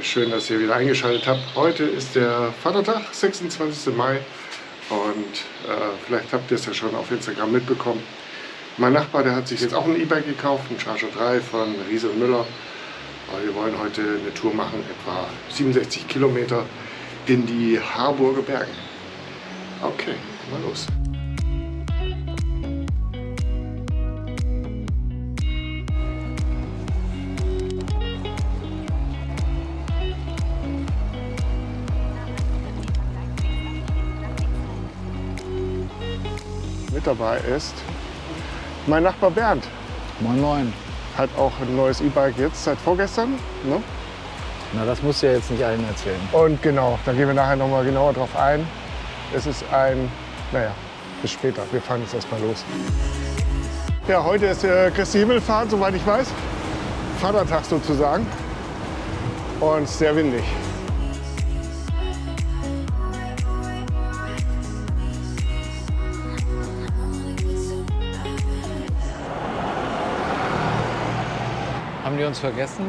Schön, dass ihr wieder eingeschaltet habt. Heute ist der Vatertag, 26. Mai. Und äh, vielleicht habt ihr es ja schon auf Instagram mitbekommen. Mein Nachbar, der hat sich jetzt auch ein E-Bike gekauft, ein Charger 3 von Riese und Müller. Und wir wollen heute eine Tour machen, etwa 67 Kilometer in die Harburger Berge. Okay, mal los. Mit dabei ist mein Nachbar Bernd. Moin Moin. Hat auch ein neues E-Bike jetzt seit vorgestern. Ne? Na, das musst du ja jetzt nicht allen erzählen. Und genau, da gehen wir nachher noch mal genauer drauf ein. Es ist ein, naja, bis später. Wir fahren jetzt erstmal los. Ja, heute ist äh, Christi Himmelfahrt, soweit ich weiß. Vatertag sozusagen. Und sehr windig. Haben die uns vergessen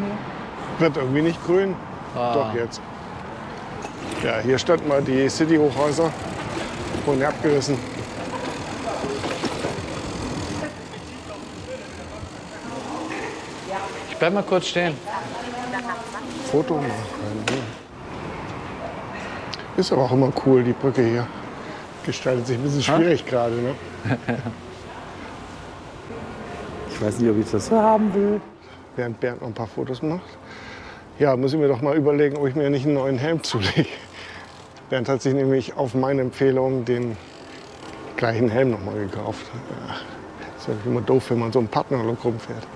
hier? Wird irgendwie nicht grün. Ah. Doch jetzt. Ja, hier standen mal die City-Hochhäuser. Wurden abgerissen. Ich bleib mal kurz stehen. Foto machen. Ist aber auch immer cool, die Brücke hier. Gestaltet sich ein bisschen schwierig gerade. Ne? Ich weiß nicht, ob ich das so haben will. Während Bernd noch ein paar Fotos macht. Ja, muss ich mir doch mal überlegen, ob ich mir nicht einen neuen Helm zulege. Bernd hat sich nämlich auf meine Empfehlung den gleichen Helm noch mal gekauft. Ja, ist ja immer doof, wenn man so einen Partnerlook rumfährt.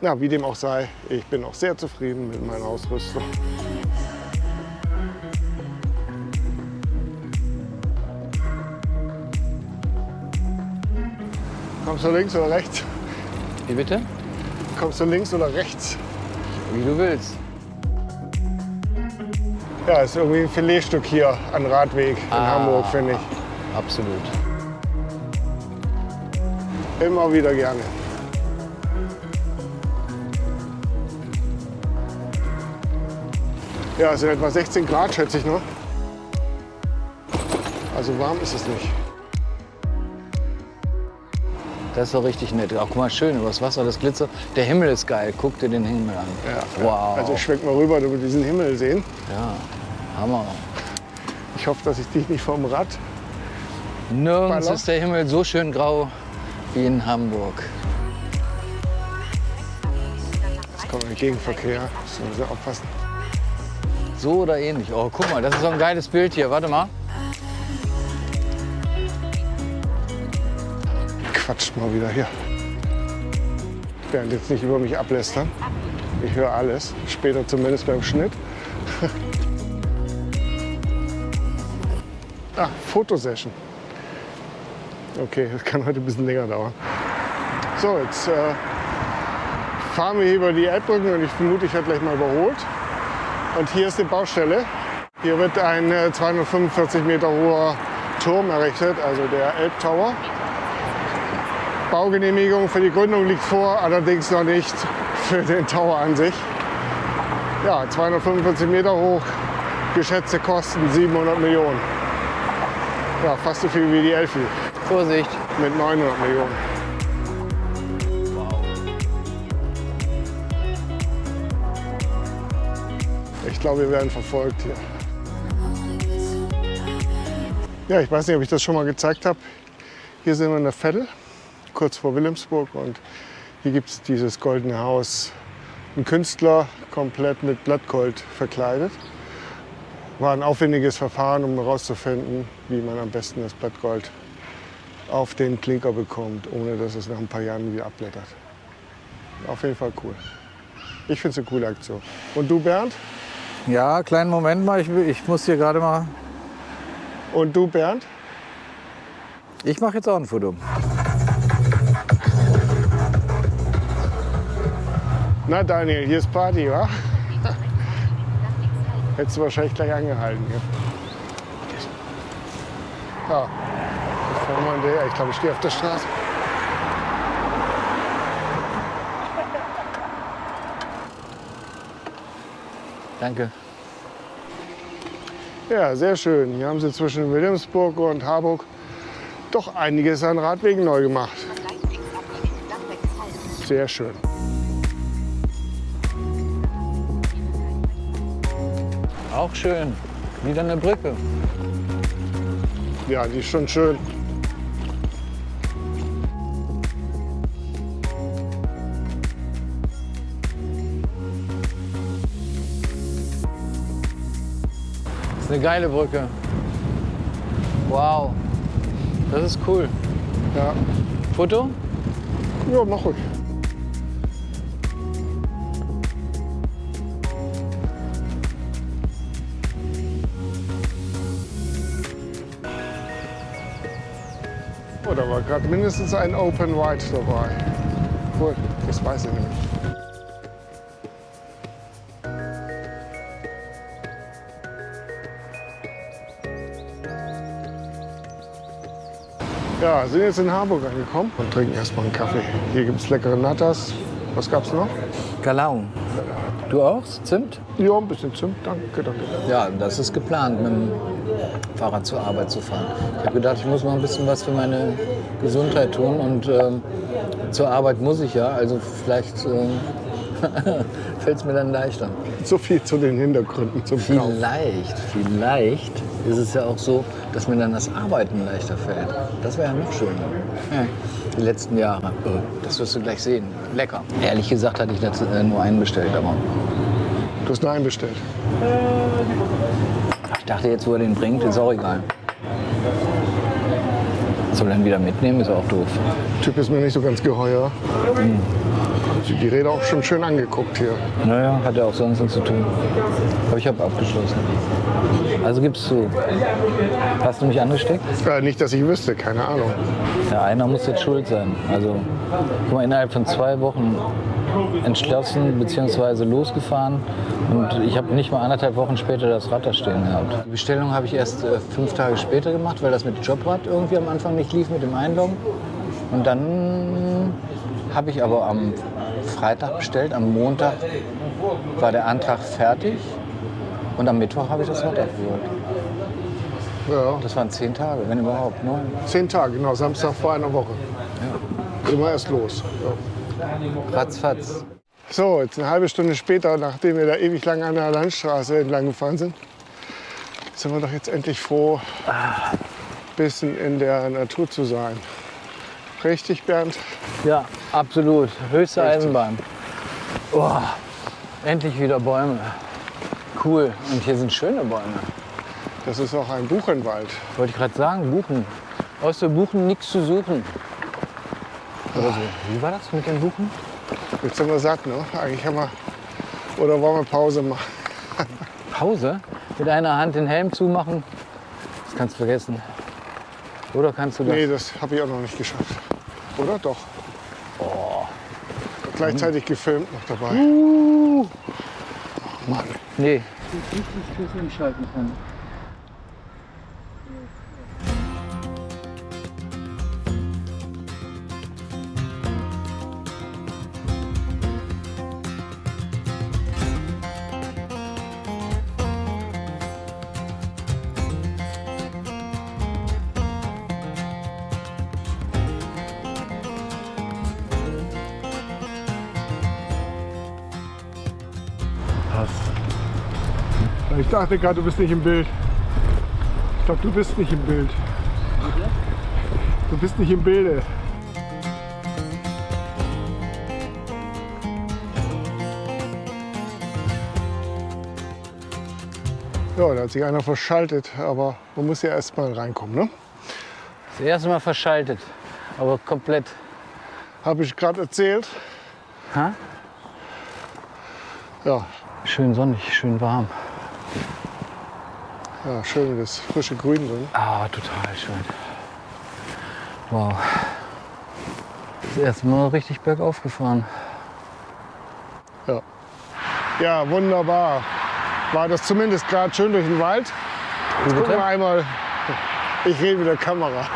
Na, wie dem auch sei, ich bin auch sehr zufrieden mit meiner Ausrüstung. Kommst du links oder rechts? Wie bitte? Kommst du links oder rechts? Wie du willst. Ja, ist irgendwie ein Filetstück hier an Radweg in Ah. Hamburg, finde ich. Absolut. Immer wieder gerne. Ja, es sind etwa 16 Grad, schätze ich, ne? Also warm ist es nicht. Das ist doch richtig nett. Auch guck mal, schön übers Wasser, das Glitzer. Der Himmel ist geil. Guck dir den Himmel an. Ja, Wow. Also ich schwenk mal rüber, damit wir diesen Himmel sehen. Ja, Hammer. Ich hoffe, dass ich dich nicht vom Rad. Nirgends Baller. ist der Himmel so schön grau wie in Hamburg. Es kommt ein Gegenverkehr. Müssen wir aufpassen. So oder ähnlich. Oh, guck mal, das ist so ein geiles Bild hier. Warte mal. Quatscht mal wieder hier. Bernd jetzt nicht über mich ablästern. Ich höre alles. Später zumindest beim Schnitt. ah, Fotosession. Okay, das kann heute ein bisschen länger dauern. So, jetzt äh, fahren wir hier über die Elbbrücken und ich vermute, ich werde gleich mal überholt. Und hier ist die Baustelle. Hier wird ein äh, 245 Meter hoher Turm errichtet, also der Elbtower. Baugenehmigung für die Gründung liegt vor, allerdings noch nicht für den Tower an sich. Ja, 245 Meter hoch, geschätzte Kosten 700 Millionen. Ja, fast so viel wie die Elfi Vorsicht. mit 900 Millionen. Ich glaube, wir werden verfolgt hier. Ja, ich weiß nicht, ob ich das schon mal gezeigt habe. Hier sind wir in der Veddel, kurz vor Wilhelmsburg. Und hier gibt es dieses goldene Haus. Ein Künstler, komplett mit Blattgold verkleidet. War ein aufwendiges Verfahren, um herauszufinden, wie man am besten das Blattgold auf den Klinker bekommt, ohne dass es nach ein paar Jahren wieder abblättert. Auf jeden Fall cool. Ich finde es eine coole Aktion. Und du, Bernd? Ja, kleinen Moment mal. Ich, ich muss hier gerade mal. Und du, Bernd? Ich mache jetzt auch ein Foto. Na, Daniel, hier ist Party, wa? Hättest du wahrscheinlich gleich angehalten. Ja, ja. ich glaube, ich stehe auf der Straße. Danke. Ja, sehr schön. Hier haben sie zwischen Wilhelmsburg und Harburg doch einiges an Radwegen neu gemacht. Sehr schön. Auch schön. Wieder eine Brücke. Ja, die ist schon schön. Das ist eine geile Brücke. Wow. Das ist cool. Ja, Foto? ja mach ruhig. Oh, da war gerade mindestens ein Open Wide dabei. Cool, das weiß ich nämlich. Ja, sind jetzt in Harburg angekommen und trinken erstmal einen Kaffee. Hier gibt es leckere Nattas. Was gab's noch? Galau. Du auch? Zimt? Ja, ein bisschen Zimt. Danke, danke. Ja, das ist geplant, mit dem Fahrrad zur Arbeit zu fahren. Ich habe gedacht, ich muss mal ein bisschen was für meine Gesundheit tun und ähm, zur Arbeit muss ich ja, also vielleicht ähm, fällt es mir dann leichter. So viel zu den Hintergründen zum Kauf. Vielleicht, vielleicht ist es ja auch so, dass mir dann das Arbeiten leichter fällt. Das wäre ja noch schöner. Ja, die letzten Jahre. Äh, Das wirst du gleich sehen. Lecker. Ehrlich gesagt hatte ich äh, nur einen bestellt, aber Du hast nur einen bestellt. Ich dachte jetzt, wo er den bringt, ist auch egal. Soll er ihn wieder mitnehmen, ist auch doof. Typ ist mir nicht so ganz geheuer. Sie die Räder auch schon schön angeguckt hier. Naja, hat ja auch sonst nichts zu tun. Aber ich habe abgeschlossen. Also gibst du. Hast du mich angesteckt? Äh, nicht, dass ich wüsste, keine Ahnung. Ja, einer muss jetzt schuld sein. Also, guck mal, innerhalb von zwei Wochen entschlossen bzw. losgefahren und ich habe nicht mal anderthalb Wochen später das Rad da stehen gehabt. Die Bestellung habe ich erst äh, fünf Tage später gemacht, weil das mit Jobrad irgendwie am Anfang nicht lief mit dem Einloggen. Und dann habe ich aber am Freitag bestellt, am Montag war der Antrag fertig und am Mittwoch habe ich das Rad abgeholt. Ja, Das waren zehn Tage, wenn überhaupt, neun. zehn Tage, genau, Samstag vor einer Woche. Immer erst los. Ja. Ratzfatz. So, jetzt eine halbe Stunde später, nachdem wir da ewig lang an der Landstraße entlang gefahren sind, sind wir doch jetzt endlich froh, ein bisschen in der Natur zu sein. Richtig, Bernd? Ja, absolut. Höchste Richtig. Eisenbahn. Oh, endlich wieder Bäume. Cool. Und hier sind schöne Bäume. Das ist auch ein Buchenwald. Wollte ich gerade sagen, Buchen. Aus der Buchen nichts zu suchen. Oder so. Wie war das mit den Buchen? Jetzt sind wir satt, ne? Eigentlich haben wir. Oder wollen wir Pause machen? Pause? Mit einer Hand den Helm zumachen? Das kannst du vergessen. Oder kannst du das? Nee, das habe ich auch noch nicht geschafft. Oder doch? Gleichzeitig gefilmt noch dabei. Uh. Mann. Nee. Nicht das umschalten kann. Ich dachte gerade, du bist nicht im Bild. Ich glaube, du bist nicht im Bild. Du bist nicht im Bilde. Ja, da hat sich einer verschaltet, aber man muss ja erst mal reinkommen, ne? Das erste Mal verschaltet. Aber komplett. Habe ich gerade erzählt. Ha? Ja, Schön sonnig, schön warm. Ja, schön das frische Grün drin. Ah, total schön. Wow. Das erste Mal richtig bergauf gefahren. Ja. ja, wunderbar. War das zumindest gerade schön durch den Wald. Jetzt gucken wir einmal. Ich rede mit der Kamera.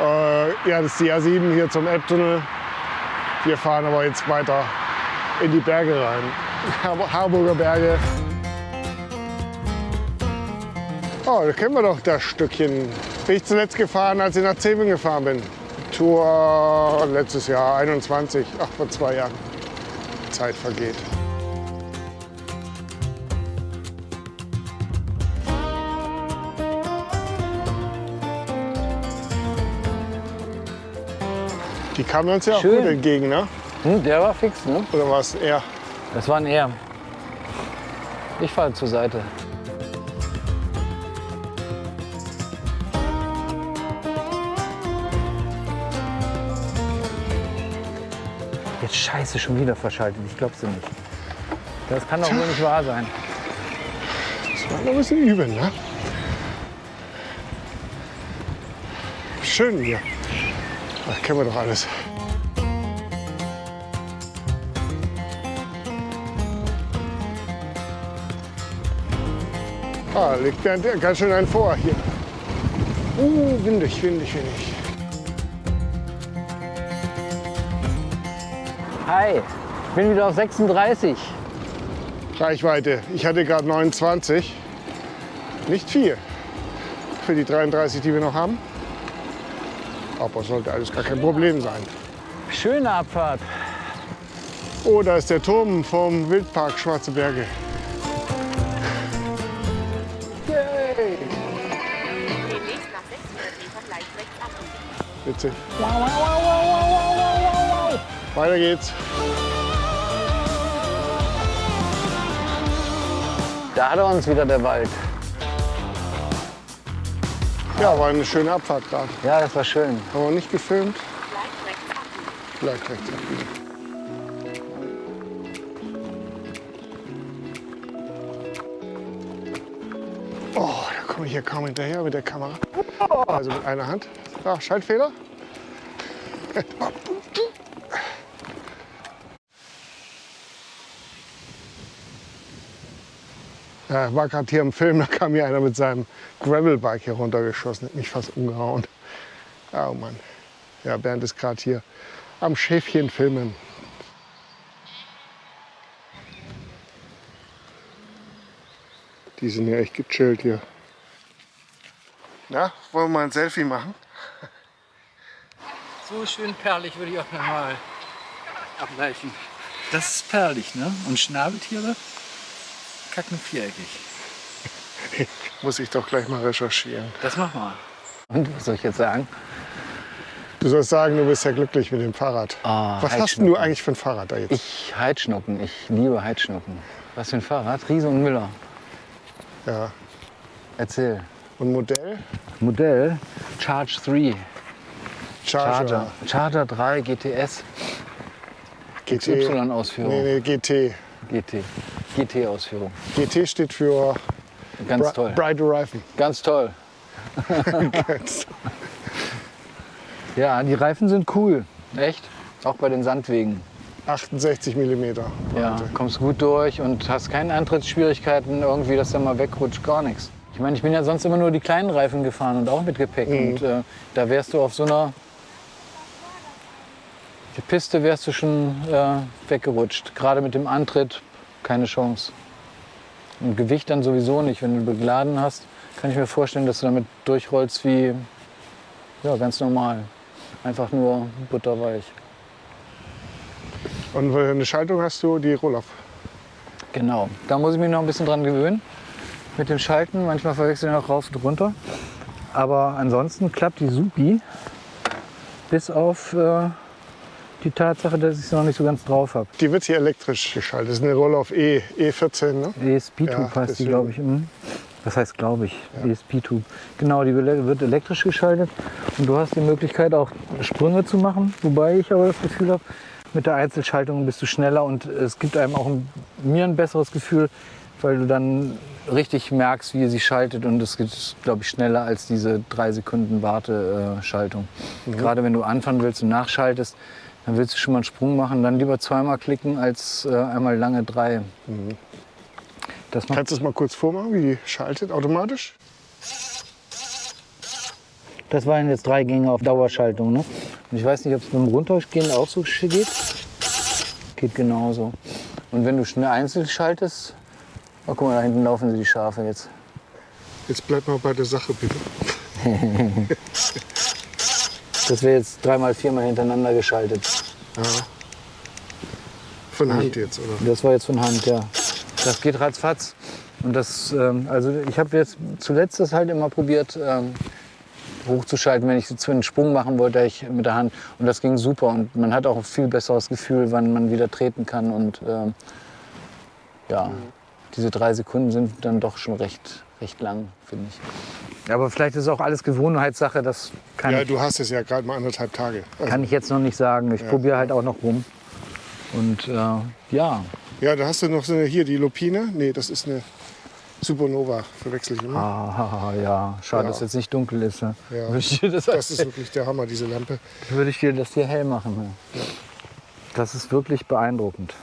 Äh, ja, das ist die A7 hier zum Elbtunnel. Wir fahren aber jetzt weiter in die Berge rein. Har- Harburger Berge. Oh, da kennen wir doch das Stückchen. Bin ich zuletzt gefahren, als ich nach Zeving gefahren bin. Tour letztes Jahr, 21, ach vor zwei Jahren. Zeit vergeht. Die kamen uns ja auch Schön. gut entgegen, ne? Hm, der war fix, ne? Oder war es eher? Das war ein Er. Ich fahre zur Seite. Jetzt scheiße, schon wieder verschaltet. Ich glaub's dir nicht. Das kann doch wohl nicht wahr sein. Das war noch ein bisschen übel, ne? Schön hier. Ach, kennen wir doch alles. Ah, liegt Bernd ganz schön ein vor hier. Uh, windig, windig, windig. Hi, ich bin wieder auf 36. Reichweite. Ich hatte gerade 29. Nicht viel für die 33, die wir noch haben. Aber sollte alles gar kein Problem sein. Schöne Abfahrt. Oh, da ist der Turm vom Wildpark Schwarze Berge. Witzig. Weiter geht's. Da hat er uns wieder der Wald. Ja, war eine schöne Abfahrt gerade. Ja, das war schön. Haben wir nicht gefilmt. Leicht rechts ab. Gleich rechts abbiegen. Oh, da komme ich hier kaum hinterher mit der Kamera. Also mit einer Hand. Ah, Schaltfehler. Ja, war gerade hier im Film, da kam hier einer mit seinem Gravelbike hier runtergeschossen, hat mich fast umgehauen. Oh Mann. Ja, Bernd ist gerade hier am Schäfchen filmen. Die sind ja echt gechillt hier. Na, wollen wir mal ein Selfie machen? So schön perlig würde ich auch nochmal abweichen. Das ist perlig, ne? Und Schnabeltiere kacken viereckig. Muss ich doch gleich mal recherchieren. Das mach mal. Und was soll ich jetzt sagen? Du sollst sagen, du bist ja glücklich mit dem Fahrrad. Ah, Was hast du eigentlich für ein Fahrrad da jetzt? Ich Heidschnucken. Ich liebe Heidschnucken. Was für ein Fahrrad? Riese und Müller. Ja. Erzähl. Und Modell? Modell Charge 3. Charger. Charger. Charger 3 GTS. GT. XY-Ausführung. Nee, nee, GT. GT. GT-Ausführung. GT steht für Ganz Bri toll. Bright Reifen. Ganz toll. Ja, die Reifen sind cool. Echt? Auch bei den Sandwegen. 68 mm. Ja, kommst gut durch und hast keine Antrittsschwierigkeiten irgendwie, dass der mal wegrutscht, gar nichts. Ich meine, ich bin ja sonst immer nur die kleinen Reifen gefahren und auch mit Gepäck. Und äh, da wärst du auf so einer die Piste wärst du schon äh, weggerutscht. Gerade mit dem Antritt keine Chance. Und Gewicht dann sowieso nicht. Wenn du begladen hast, kann ich mir vorstellen, dass du damit durchrollst wie ja, ganz normal. Einfach nur butterweich. Und eine Schaltung hast du die Rollauf. Genau, da muss ich mich noch ein bisschen dran gewöhnen mit dem Schalten. Manchmal verwechseln ich noch rauf und runter. Aber ansonsten klappt die Supi. Bis auf äh, die Tatsache, dass ich es noch nicht so ganz drauf habe. Die wird hier elektrisch geschaltet. Das ist eine Rollauf E, E14, ne? ESP-Tube Ja, heißt die, glaube ich. Mhm. Das heißt, glaube ich, ESP-Tube. Genau, die wird elektrisch geschaltet. Und du hast die Möglichkeit, auch Sprünge zu machen. Wobei ich aber das Gefühl habe, mit der Einzelschaltung bist du schneller und es gibt einem auch ein, mir ein besseres Gefühl, weil du dann richtig merkst, wie sie schaltet und es geht, glaube ich, schneller als diese drei Sekunden Warteschaltung. Gerade wenn du anfahren willst und nachschaltest, dann willst du schon mal einen Sprung machen, dann lieber zweimal klicken als äh, einmal lange drei. Macht Kannst du es mal kurz vormachen, wie die schaltet automatisch? Das waren jetzt drei Gänge auf Dauerschaltung. Ne? Und ich weiß nicht, ob es beim Runtergehen auch so geht. Geht genauso. Und wenn du schnell einzeln schaltest, oh, guck mal, da hinten laufen sie die Schafe jetzt. Jetzt bleib mal bei der Sache, bitte. Das wäre jetzt dreimal, viermal hintereinander geschaltet. Von Hand jetzt, oder? Das war jetzt von Hand, ja. Das geht ratzfatz. Und das, ähm, also ich habe jetzt zuletzt das halt immer probiert, ähm, hochzuschalten, wenn ich so einen Sprung machen wollte, ich mit der Hand. Und das ging super. Und man hat auch ein viel besseres Gefühl, wann man wieder treten kann. Und ähm, ja, diese drei Sekunden sind dann doch schon recht, recht lang, finde ich. Aber vielleicht ist auch alles Gewohnheitssache. Das kann, Ja, ich, du hast es ja gerade mal anderthalb Tage. Also, kann ich jetzt noch nicht sagen. Ich probiere halt auch noch rum. Und äh, ja, ja, da hast du noch so eine, hier die Lupine. Nee, das ist eine Supernova, verwechsel ich immer. ah, ja, schade, Ja. dass jetzt nicht dunkel ist. Ne? Ja. Würde ich dir das, Das ist wirklich der Hammer, diese Lampe. würde ich dir das hier hell machen. Ne? Das ist wirklich beeindruckend.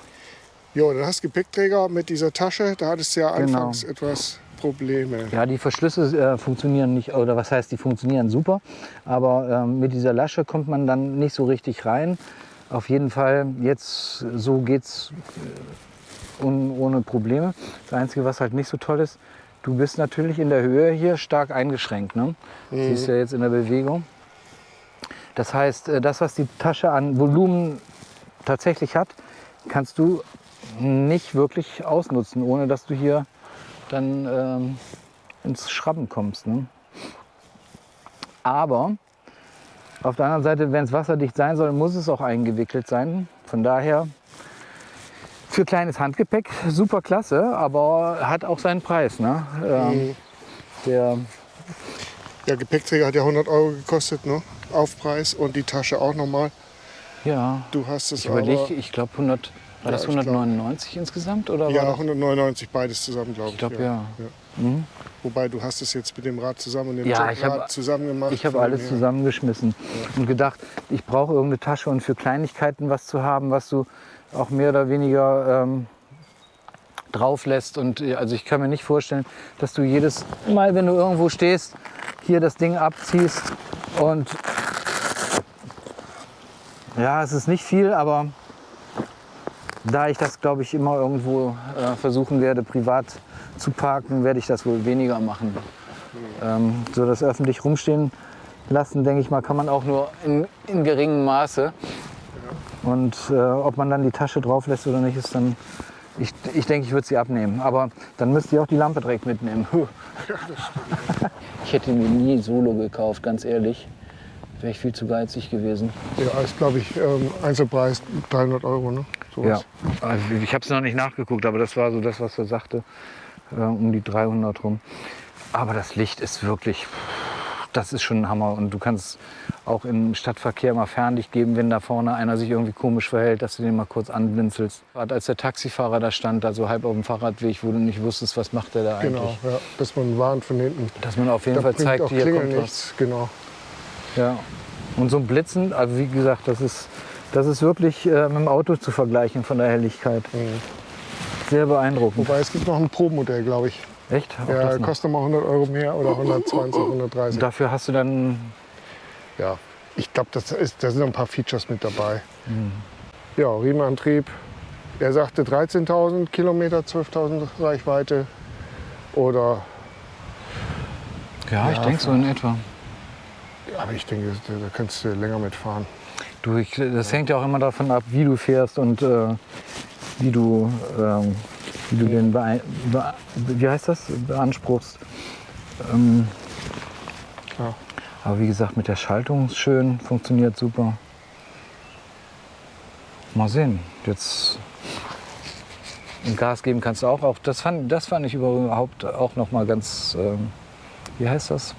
Jo, dann hast du Gepäckträger mit dieser Tasche. Da hattest du ja Genau. anfangs etwas Probleme. Ja, die Verschlüsse äh, funktionieren nicht, oder was heißt, die funktionieren super, aber ähm, mit dieser Lasche kommt man dann nicht so richtig rein. Auf jeden Fall, jetzt so geht's äh, un, ohne Probleme. Das Einzige, was halt nicht so toll ist, du bist natürlich in der Höhe hier stark eingeschränkt. Ne? Siehst du ja jetzt in der Bewegung. Das heißt, äh, das, was die Tasche an Volumen tatsächlich hat, kannst du nicht wirklich ausnutzen, ohne dass du hier dann ähm, ins Schrappen kommst. Ne? Aber auf der anderen Seite, wenn es wasserdicht sein soll, muss es auch eingewickelt sein. Von daher für kleines Handgepäck super klasse, aber hat auch seinen Preis. Ne? Ähm, der, Ja, Gepäckträger hat ja 100 Euro gekostet, ne? Aufpreis und die Tasche auch nochmal. ja, Du hast es ich aber. überlege, ich glaube 100, war das ich glaub- 199 insgesamt oder Ja, war 199 beides zusammen, glaube ich. Ich glaub, ja. Wobei du hast es jetzt mit dem Rad zusammen und dem Ja, ich Rad hab- zusammen gemacht. Ich habe alles her. zusammengeschmissen und gedacht, ich brauche irgendeine Tasche und für Kleinigkeiten was zu haben, was du auch mehr oder weniger ähm, drauf lässt. Und äh, also ich kann mir nicht vorstellen, dass du jedes Mal, wenn du irgendwo stehst, hier das Ding abziehst und ja, es ist nicht viel, aber da ich das, glaube ich, immer irgendwo äh, versuchen werde, privat zu parken, werde ich das wohl weniger machen. Ähm, so das öffentlich rumstehen lassen, denke ich mal, kann man auch nur in, in geringem Maße. Und äh, ob man dann die Tasche drauf lässt oder nicht, ist dann. Ich, ich denke, ich würde sie abnehmen. Aber dann müsst ihr auch die Lampe direkt mitnehmen. Ich hätte mir nie Solo gekauft, ganz ehrlich. Wäre ich viel zu geizig gewesen. Ja, ist glaube ich ähm, Einzelpreis 300 Euro, ne? Sowas. Also ich habe es noch nicht nachgeguckt, aber das war so das, was er sagte, äh, um die 300 rum. Aber das Licht ist wirklich, das ist schon ein Hammer. Und du kannst auch im Stadtverkehr mal Fernlicht geben, wenn da vorne einer sich irgendwie komisch verhält, dass du den mal kurz anblinzelst. Gerade Als der Taxifahrer da stand, da so halb auf dem Fahrradweg, wo du nicht wusstest, was macht der da eigentlich. Genau, ja, dass man warnt von hinten. Dass man auf jeden Da Fall zeigt, hier kommt was. nichts, genau. Ja. Und so ein Blitzen, also wie gesagt, das ist, das ist wirklich äh, mit dem Auto zu vergleichen von der Helligkeit. Sehr beeindruckend. Wobei es gibt noch ein Pro-Modell, glaube ich. Echt? Auch Ja, kostet mal 100 Euro mehr oder 120, 130. Dafür hast du dann. Ja, ich glaube, das ist, da sind noch ein paar Features mit dabei. Mhm. Ja, Riemenantrieb. Er sagte 13.000 Kilometer, 12.000 Reichweite. Oder, Ja, ich denke so in etwa. aber ich denke, da da kannst du länger mitfahren. Du, ich, das hängt ja auch immer davon ab, wie du fährst und äh, wie du, ähm, wie du den beei- be wie heißt das? beanspruchst. Ähm, Klar. aber wie gesagt, mit der Schaltung ist schön, funktioniert super. Mal sehen. Jetzt Gas geben kannst du auch. auch das, fand, das fand ich überhaupt auch noch mal ganz, ähm, wie heißt das?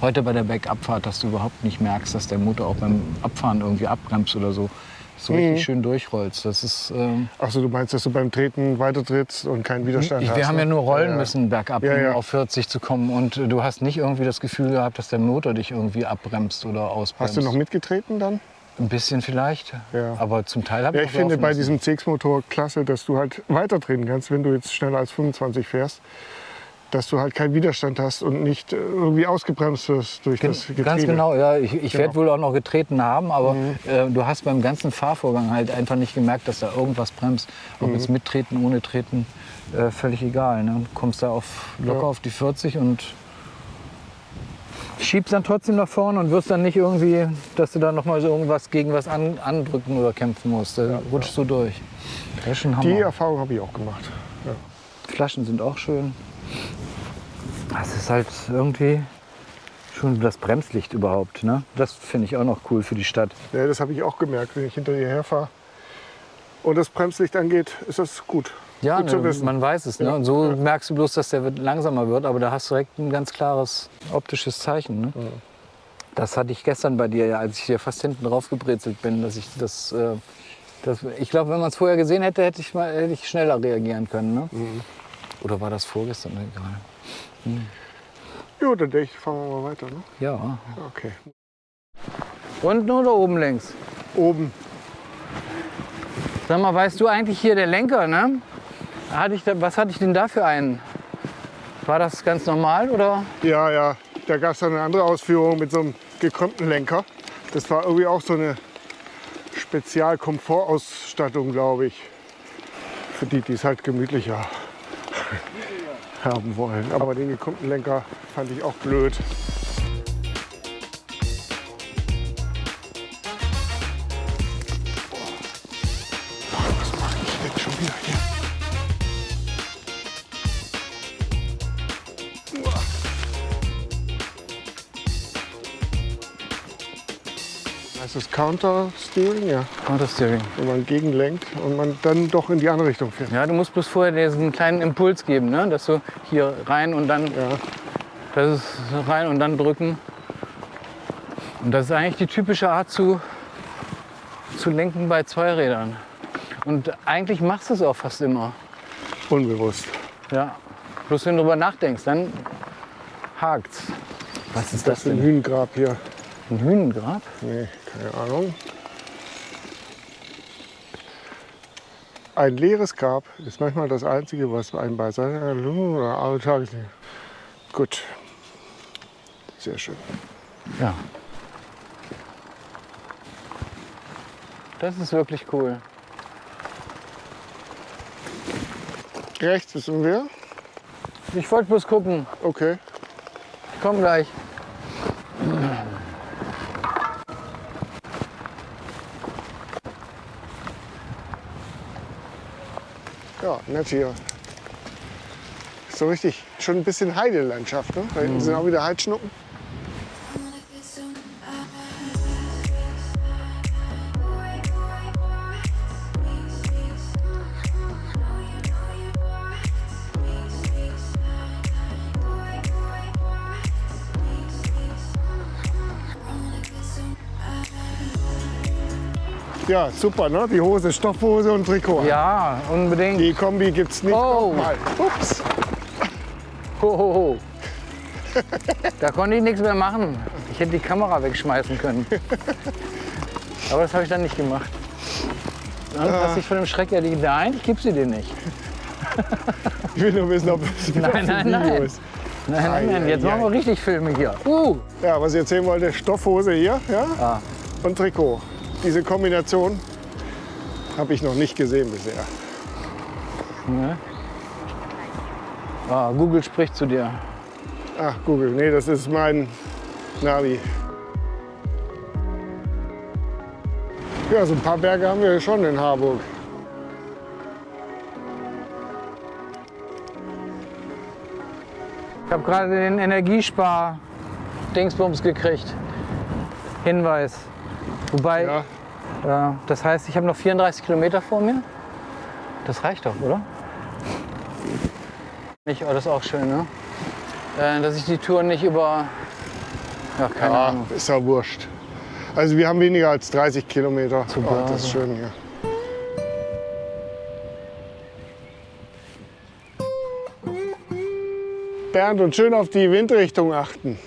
Heute bei der Bergabfahrt, dass du überhaupt nicht merkst, dass der Motor auch beim Abfahren irgendwie abbremst oder so. So richtig schön durchrollst. Das ist, ähm, Achso, du meinst, dass du beim Treten weiter trittst und keinen Widerstand ich, hast? wir haben ja ne? nur rollen Ja, müssen bergab, Ja, ja. um auf 40 zu kommen. Und äh, du hast nicht irgendwie das Gefühl gehabt, dass der Motor dich irgendwie abbremst oder ausbremst. Hast du noch mitgetreten dann? Ein bisschen vielleicht, Ja. aber zum Teil habe Ja, ich ich auch finde bei diesem CX-Motor klasse, dass du halt weiter treten kannst, wenn du jetzt schneller als 25 fährst. Dass du halt keinen Widerstand hast und nicht äh, irgendwie ausgebremst wirst durch das Getriebe. Ganz genau, ja. Ich, ich werde Genau. wohl auch noch getreten haben, aber äh, du hast beim ganzen Fahrvorgang halt einfach nicht gemerkt, dass da irgendwas bremst. Ob jetzt mit Treten, ohne Treten, äh, völlig egal. Ne? Du kommst da auf, locker Ja. auf die 40 und schiebst dann trotzdem nach vorne und wirst dann nicht irgendwie, dass du da noch mal so irgendwas gegen was an, andrücken oder kämpfen musst. Da rutschst du durch. Die Erfahrung habe ich auch gemacht. Ja. Flaschen sind auch schön. Es ist halt irgendwie schon das Bremslicht überhaupt. Ne? Das finde ich auch noch cool für die Stadt. Ja, das habe ich auch gemerkt, wenn ich hinter dir herfahre. Und das Bremslicht angeht, ist das gut. Ja, gut ne, man weiß es. Ne? Ja, Und so ja. merkst du bloß, dass der wird- langsamer wird, aber da hast du direkt ein ganz klares optisches Zeichen. Ne? Das hatte ich gestern bei dir, ja, als ich hier fast hinten drauf gebrezelt bin, dass ich das. Äh, das ich glaube, wenn man es vorher gesehen hätte, hätte ich, mal, hätte ich schneller reagieren können. Ne? Mhm. Oder war das vorgestern? Egal. Ja, dann denke ich, fahren wir mal weiter. Ne? Ja. Okay. Unten oder oben links? Oben. Sag mal, weißt du eigentlich hier der Lenker, ne? Hatte ich da, was hatte ich denn da für einen? War das ganz normal oder? Ja, ja. Da gab es dann eine andere Ausführung mit so einem gekrümmten Lenker. Das war irgendwie auch so eine Spezialkomfortausstattung, glaube ich. Für die, die es halt gemütlicher haben wollen. Aber den gekrümmten Lenker fand ich auch blöd. Heißt das Counter Steering? Ja. Counter Steering. Wenn man gegenlenkt und man dann doch in die andere Richtung fährt. Ja, du musst bloß vorher diesen kleinen Impuls geben, ne? Dass du hier rein und dann, Ja. das ist rein und dann drücken. Und das ist eigentlich die typische Art zu, zu lenken bei Zweirädern. Und eigentlich machst du es auch fast immer. Unbewusst. Ja. Bloß wenn du drüber nachdenkst, dann hakt's. Was ist Das das ist ein denn? Hühnengrab hier. Ein Hühnengrab? Nee, keine Ahnung. Ein leeres Grab ist manchmal das Einzige, was einen bei seiner oder alle Tageslicht. Gut. Sehr schön. Ja. Das ist wirklich cool. Rechts wissen wir. Ich wollte bloß gucken. Okay. Ich komm gleich. Nett hier. So richtig, schon ein bisschen Heidelandschaft. Ne? Da hinten sind auch wieder Heidschnuppen. Ja, super, ne? Die Hose, Stoffhose und Trikot. Ja, unbedingt. Die Kombi gibt's nicht Oh. nochmal. Ups. Ho, ho, ho. Da konnte ich nichts mehr machen. Ich hätte die Kamera wegschmeißen können. Aber das habe ich dann nicht gemacht. Dann Ah. hast dich von dem Schreck ja die. Nein, ich gebe sie dir nicht. Ich will nur wissen, ob es Nein, nein, nein. ist. Nein, nein, nein. Jetzt machen wir richtig Filme hier. Uh, Ja, was ich erzählen wollte, Stoffhose hier ja? Ah. und Trikot. Diese Kombination habe ich noch nicht gesehen bisher. ne? ah, Google spricht zu dir. Ach, Google, nee, das ist mein Navi. Ja, so ein paar Berge haben wir schon in Harburg. Ich habe gerade den Energiespar-Dingsbums gekriegt. Hinweis. Wobei, Ja, Ja, das heißt, ich habe noch 34 Kilometer vor mir. Das reicht doch, oder? Nicht, oh, das ist auch schön, ne? Äh, dass ich die Tour nicht über. Ja, keine ja Ahnung. ist ja wurscht. Also wir haben weniger als 30 Kilometer. Zu Oh, das ist schön hier. Bernd und schön auf die Windrichtung achten.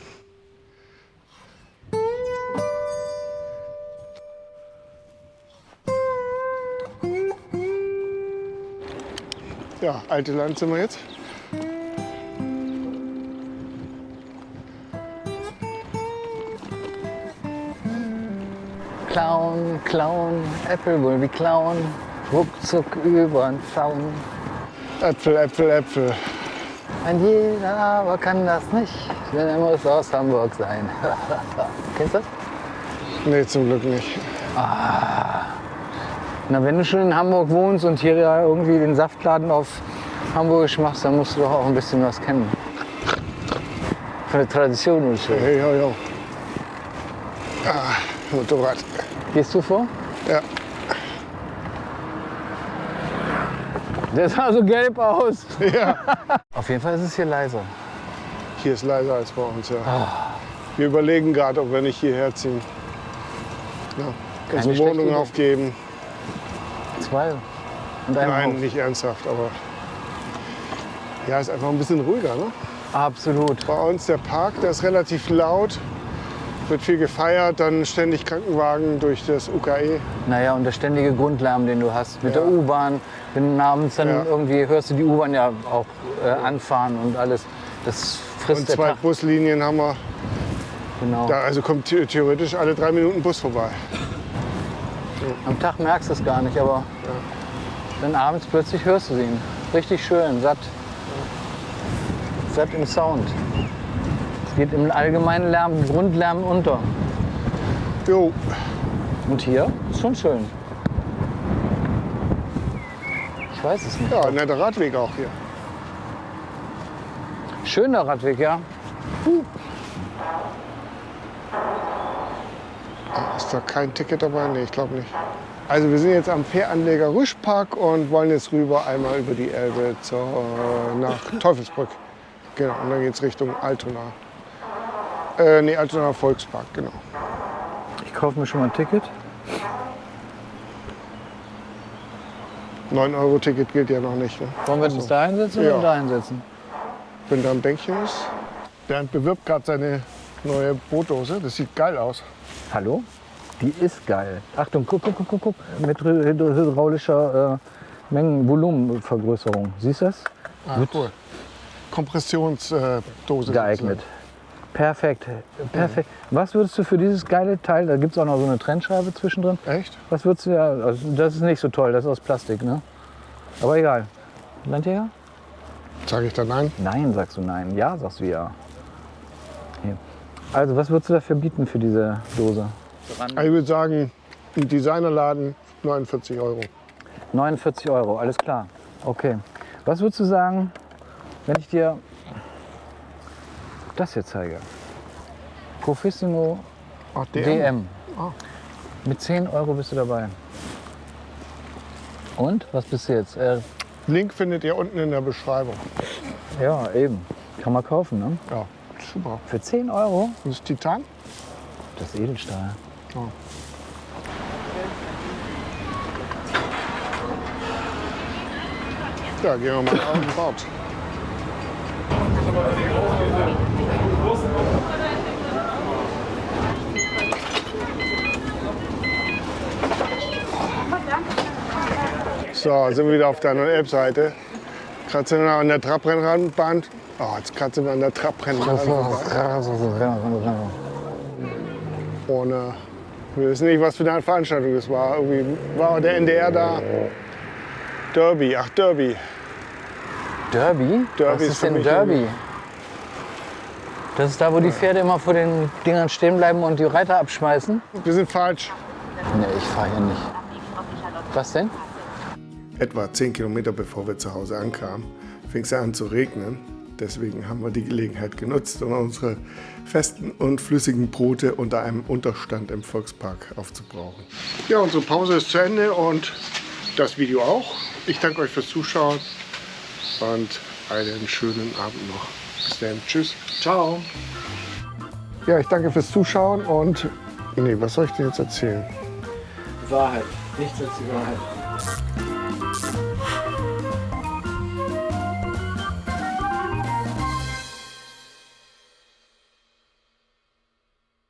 Alte Land sind wir jetzt. Clown, Clown, Apple will wie Clown, ruckzuck übern Zaun. Äpfel, Äpfel, Äpfel. Ein jeder aber kann das nicht, denn er muss aus Hamburg sein. Kennst du das? Nee, zum Glück nicht. Ah. Na, wenn du schon in Hamburg wohnst und hier ja irgendwie den Saftladen auf Hamburgisch machst, dann musst du doch auch ein bisschen was kennen. Von der Tradition und so. Hey, yo, yo. Ah, Motorrad. Gehst du vor? Ja. Der sah so gelb aus. ja. Auf jeden Fall ist es hier leiser. Hier ist leiser als bei uns, ja. Wir überlegen gerade, ob wir nicht hierher ziehen. Ja. Unsere Wohnung aufgeben. Zwei. Und ein Nein, Haus. nicht ernsthaft, aber ja, ist einfach ein bisschen ruhiger. Ne? Absolut. Bei uns der Park, der ist relativ laut, wird viel gefeiert, dann ständig Krankenwagen durch das UKE. Naja, und der ständige Grundlärm, den du hast mit Ja. der U-Bahn. Wenn du abends dann Ja. irgendwie hörst du die U-Bahn ja auch äh, anfahren und alles. Das frisst Und zwei. Buslinien haben wir. Genau. Da also kommt the- theoretisch alle drei Minuten Bus vorbei. Am Tag merkst du es gar nicht, aber dann abends plötzlich hörst du ihn. Richtig schön, satt. Satt im Sound. Es geht im allgemeinen Lärm, Grundlärm unter. Jo, Und hier ist schon schön. Ich weiß es nicht. ja, netter Radweg auch hier. Schöner Radweg, ja. Ist da kein Ticket dabei? Nee, ich glaube nicht. Also wir sind jetzt am Fähranleger Rüschpark und wollen jetzt rüber einmal über die Elbe zur, nach Teufelsbrück. Genau, und dann geht es Richtung Altona. Äh, nee, Altona Volkspark, genau. Ich kaufe mir schon mal ein Ticket. 9-Euro-Ticket gilt ja noch nicht. Ne? Wollen wir uns da hinsetzen Ja. oder da hinsetzen? Wenn da ein Bänkchen ist. Bernd bewirbt gerade seine neue Bootdose. Das sieht geil aus. Hallo? Die ist geil. Achtung, guck, guck, guck, guck, guck. Mit hydraulischer äh, Mengenvolumenvergrößerung. Siehst du das? Ah, cool. Kompressionsdose. Geeignet. Perfekt. Perfekt. Was würdest du für dieses geile Teil, da gibt es auch noch so eine Trennscheibe zwischendrin, Echt? was würdest du ja, also das ist nicht so toll, das ist aus Plastik, ne? Aber egal. Landjäger? Sag ich da nein? Nein, sagst du nein. Ja, sagst du ja. Hier. Also, was würdest du dafür bieten für diese Dose? Also ich würde sagen, im Designerladen 49 Euro. 49 Euro, alles klar. Okay. Was würdest du sagen, wenn ich dir das hier zeige? Profissimo Ach, DM. Ah. Mit 10 Euro bist du dabei. Und? Was bist du jetzt? Äh, Link findet ihr unten in der Beschreibung. ja, eben. Kann man kaufen, ne? Ja, super. Für 10 Euro? Das ist Titan? Das ist Edelstahl. Ja, gehen wir mal auf den Bord. So, sind wir wieder auf der Elbseite. Gerade sind wir an der Trabrennbahn. Oh, jetzt gerade sind wir an der Trabrennbahn. Äh, wir wissen nicht, was für eine Veranstaltung das war. Irgendwie war der NDR da. Derby, ach Derby. Derby? Derby Was ist ist denn Derby? Das ist da, wo die Pferde immer vor den Dingern stehen bleiben und die Reiter abschmeißen? Wir sind falsch. Nee, ich fahre hier nicht. Was denn? Etwa 10 Kilometer bevor wir zu Hause ankamen, fing es an zu regnen. Deswegen haben wir die Gelegenheit genutzt, um unsere festen und flüssigen Brote unter einem Unterstand im Volkspark aufzubrauchen. Ja, unsere Pause ist zu Ende und das Video auch. Ich danke euch fürs Zuschauen und einen schönen Abend noch. Bis dann. Tschüss. Ciao. Ja, ich danke fürs Zuschauen und. Nee, was soll ich dir jetzt erzählen? Wahrheit. Nichts als die Wahrheit.